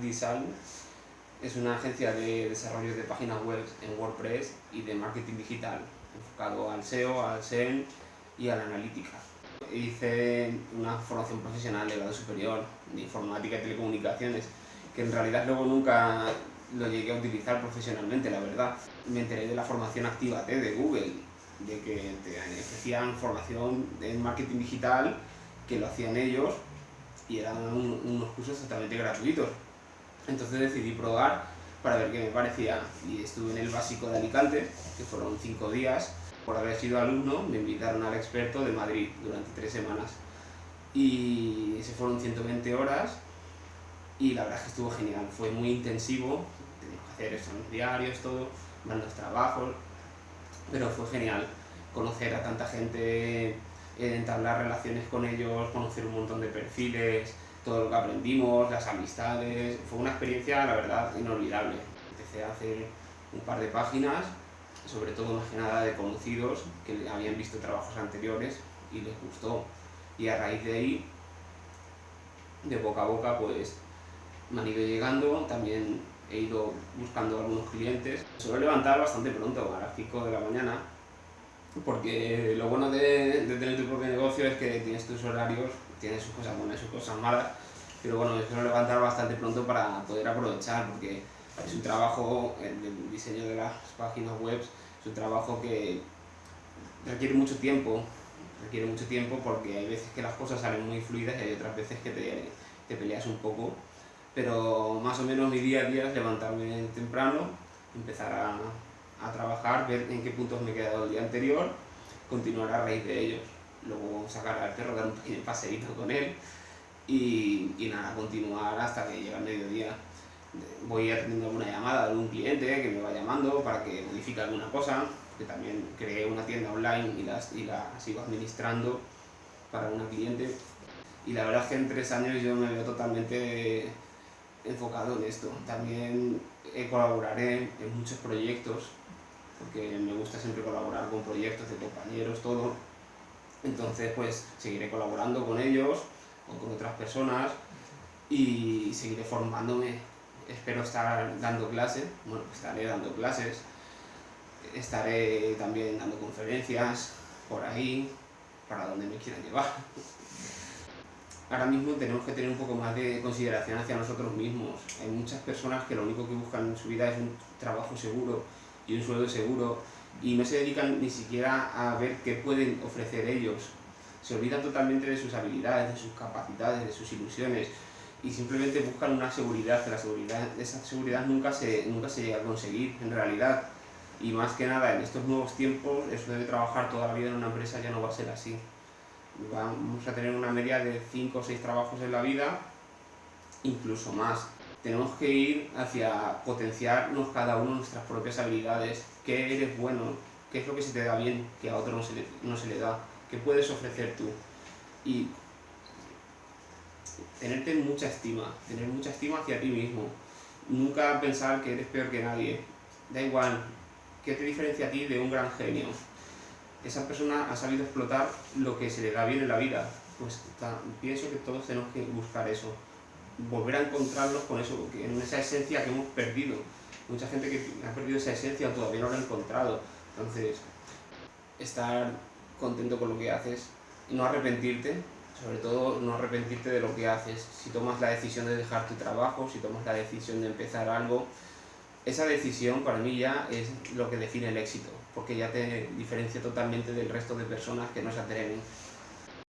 Design es una agencia de desarrollo de páginas web en WordPress y de marketing digital, enfocado al SEO, al SEM y a la analítica. Hice una formación profesional de grado superior de informática y telecomunicaciones, que en realidad luego nunca lo llegué a utilizar profesionalmente, la verdad. Me enteré de la formación activa de Google, de que te ofrecían formación en marketing digital, que lo hacían ellos, y eran unos cursos totalmente gratuitos. Entonces decidí probar para ver qué me parecía y estuve en el básico de Alicante, que fueron cinco días. Por haber sido alumno me invitaron al experto de Madrid durante tres semanas y se fueron 120 horas y la verdad es que estuvo genial, fue muy intensivo, teníamos que hacer exámenes diarios, todo, los trabajos, pero fue genial conocer a tanta gente, entablar relaciones con ellos, conocer un montón de perfiles, todo lo que aprendimos, las amistades, fue una experiencia, la verdad, inolvidable. Empecé a hacer un par de páginas, sobre todo más que nada de conocidos que habían visto trabajos anteriores y les gustó. Y a raíz de ahí, de boca a boca, pues me han ido llegando, también he ido buscando algunos clientes. Suelo levantar bastante pronto, a las 5 de la mañana, porque lo bueno de, de tener tu propio negocio es que tienes tus horarios tiene sus cosas buenas y sus cosas malas, pero bueno, me quiero levantar bastante pronto para poder aprovechar, porque es un trabajo, el diseño de las páginas web, es un trabajo que requiere mucho tiempo, requiere mucho tiempo porque hay veces que las cosas salen muy fluidas y hay otras veces que te, te peleas un poco, pero más o menos mi día a día es levantarme temprano, empezar a, a trabajar, ver en qué puntos me he quedado el día anterior, continuar a raíz de ellos luego sacar al perro, dar un pequeño paseíto con él y, y, nada, continuar hasta que llega el mediodía. Voy atendiendo alguna llamada de algún cliente que me va llamando para que modifique alguna cosa, que también creé una tienda online y, las, y la sigo administrando para una cliente. Y la verdad es que en tres años yo me veo totalmente enfocado en esto. También colaboraré en muchos proyectos, porque me gusta siempre colaborar con proyectos de compañeros, todo entonces, pues seguiré colaborando con ellos o con otras personas y seguiré formándome. Espero estar dando clases, bueno, estaré dando clases, estaré también dando conferencias por ahí, para donde me quieran llevar. Ahora mismo tenemos que tener un poco más de consideración hacia nosotros mismos. Hay muchas personas que lo único que buscan en su vida es un trabajo seguro y un sueldo seguro y no se dedican ni siquiera a ver qué pueden ofrecer ellos. Se olvidan totalmente de sus habilidades, de sus capacidades, de sus ilusiones y simplemente buscan una seguridad, que la seguridad, esa seguridad nunca se, nunca se llega a conseguir en realidad. Y más que nada, en estos nuevos tiempos, eso de trabajar toda la vida en una empresa ya no va a ser así. Vamos a tener una media de 5 o 6 trabajos en la vida, incluso más tenemos que ir hacia potenciarnos cada uno nuestras propias habilidades, qué eres bueno, qué es lo que se te da bien, que a otro no se le, no se le da, qué puedes ofrecer tú. Y tenerte mucha estima, tener mucha estima hacia ti mismo. Nunca pensar que eres peor que nadie. Da igual, ¿qué te diferencia a ti de un gran genio? Esa persona ha sabido explotar lo que se le da bien en la vida. Pues pienso que todos tenemos que buscar eso volver a encontrarlos con eso, en esa esencia que hemos perdido. Mucha gente que ha perdido esa esencia todavía no la ha encontrado. Entonces, estar contento con lo que haces no arrepentirte, sobre todo no arrepentirte de lo que haces. Si tomas la decisión de dejar tu trabajo, si tomas la decisión de empezar algo, esa decisión para mí ya es lo que define el éxito, porque ya te diferencia totalmente del resto de personas que no se atreven.